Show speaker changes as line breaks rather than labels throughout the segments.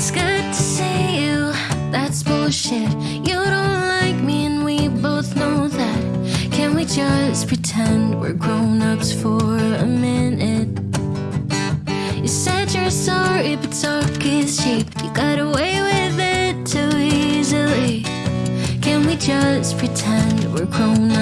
It's good to see you, that's bullshit. You don't like me, and we both know that. Can we just pretend we're grown ups for a minute? You said you're sorry, but talk is cheap. You got away with it too easily. Can we just pretend we're grown ups?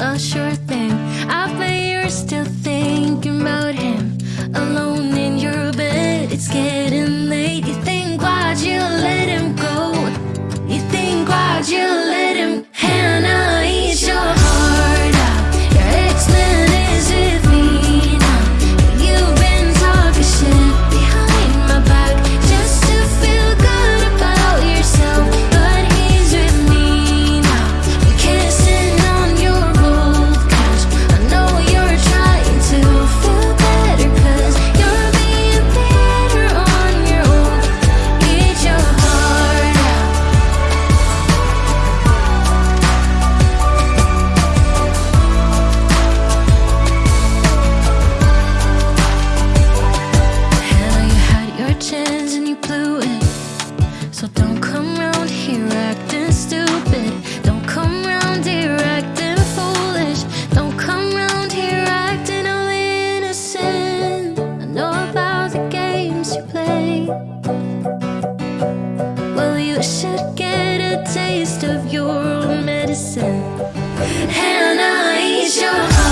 a sure thing. I bet you're still thinking about him. Alone in your bed, it's getting late. You think why'd you let him go? You think why'd you let him You should get a taste of your own medicine. Hannah, eat your heart.